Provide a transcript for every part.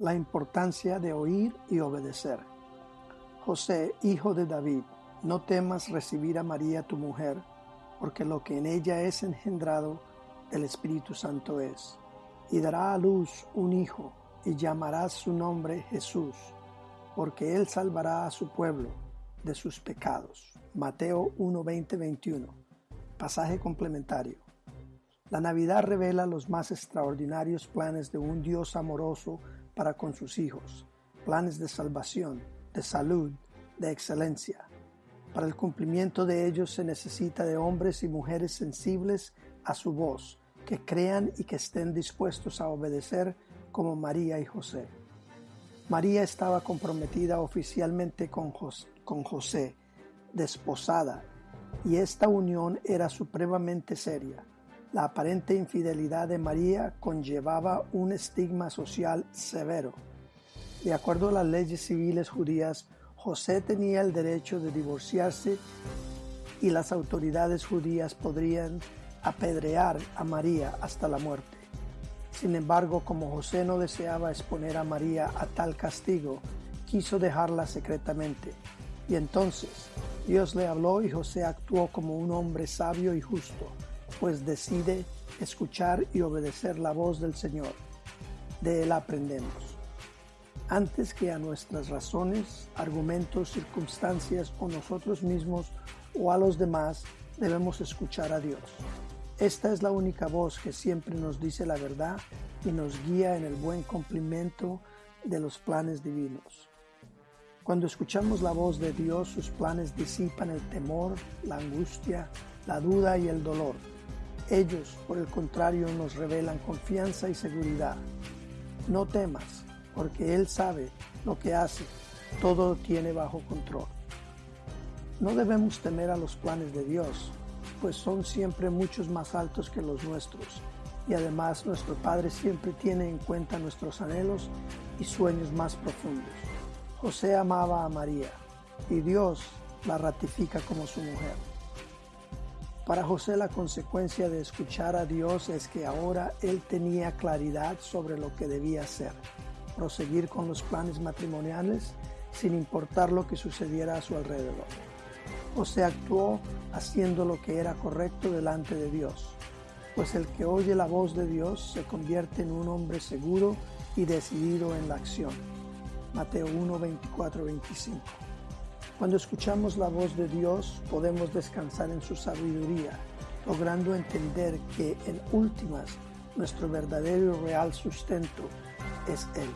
La importancia de oír y obedecer. José, hijo de David, no temas recibir a María tu mujer, porque lo que en ella es engendrado del Espíritu Santo es, y dará a luz un hijo, y llamarás su nombre Jesús, porque él salvará a su pueblo de sus pecados. Mateo 1, 21. Pasaje complementario. La Navidad revela los más extraordinarios planes de un Dios amoroso para con sus hijos, planes de salvación, de salud, de excelencia. Para el cumplimiento de ellos se necesita de hombres y mujeres sensibles a su voz, que crean y que estén dispuestos a obedecer como María y José. María estaba comprometida oficialmente con, José, desposada, y esta unión era supremamente seria. La aparente infidelidad de María conllevaba un estigma social severo. De acuerdo a las leyes civiles judías, José tenía el derecho de divorciarse y las autoridades judías podrían apedrear a María hasta la muerte. Sin embargo, como José no deseaba exponer a María a tal castigo, quiso dejarla secretamente. Y entonces Dios le habló y José actuó como un hombre sabio y justo, pues decide escuchar y obedecer la voz del Señor. De él aprendemos. Antes que a nuestras razones, argumentos, circunstancias o nosotros mismos o a los demás, debemos escuchar a Dios. Esta es la única voz que siempre nos dice la verdad y nos guía en el buen cumplimiento de los planes divinos. Cuando escuchamos la voz de Dios, sus planes disipan el temor, la angustia, la duda y el dolor. Ellos, por el contrario, nos revelan confianza y seguridad. No temas, porque Él sabe lo que hace, todo tiene bajo control. No debemos temer a los planes de Dios, pues son siempre muchos más altos que los nuestros. Y además nuestro Padre siempre tiene en cuenta nuestros anhelos y sueños más profundos. José amaba a María y Dios la ratifica como su mujer. Para José la consecuencia de escuchar a Dios es que ahora él tenía claridad sobre lo que debía hacer, proseguir con los planes matrimoniales sin importar lo que sucediera a su alrededor. José actuó haciendo lo que era correcto delante de Dios, pues el que oye la voz de Dios se convierte en un hombre seguro y decidido en la acción. Mateo 1, 24, 25. Cuando escuchamos la voz de Dios podemos descansar en su sabiduría, logrando entender que en últimas nuestro verdadero y real sustento es Él.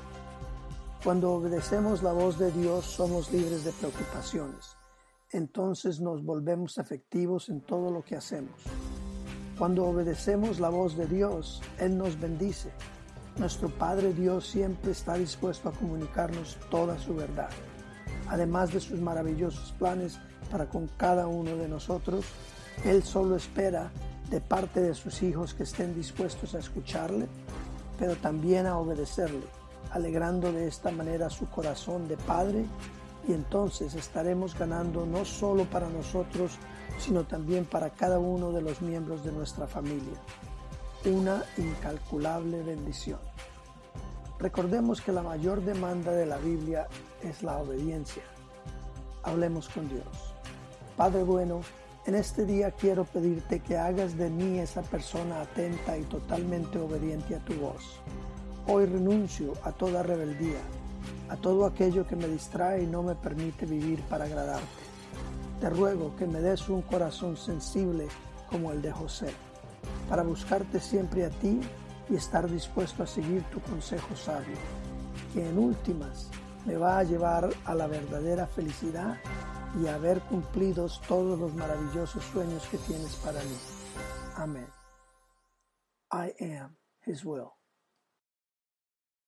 Cuando obedecemos la voz de Dios somos libres de preocupaciones entonces nos volvemos efectivos en todo lo que hacemos. Cuando obedecemos la voz de Dios, Él nos bendice. Nuestro Padre Dios siempre está dispuesto a comunicarnos toda su verdad. Además de sus maravillosos planes para con cada uno de nosotros, Él solo espera de parte de sus hijos que estén dispuestos a escucharle, pero también a obedecerle, alegrando de esta manera su corazón de Padre y entonces estaremos ganando no solo para nosotros, sino también para cada uno de los miembros de nuestra familia. Una incalculable bendición. Recordemos que la mayor demanda de la Biblia es la obediencia. Hablemos con Dios. Padre bueno, en este día quiero pedirte que hagas de mí esa persona atenta y totalmente obediente a tu voz. Hoy renuncio a toda rebeldía a todo aquello que me distrae y no me permite vivir para agradarte. Te ruego que me des un corazón sensible como el de José, para buscarte siempre a ti y estar dispuesto a seguir tu consejo sabio, que en últimas me va a llevar a la verdadera felicidad y a ver cumplidos todos los maravillosos sueños que tienes para mí. Amén. I am His will.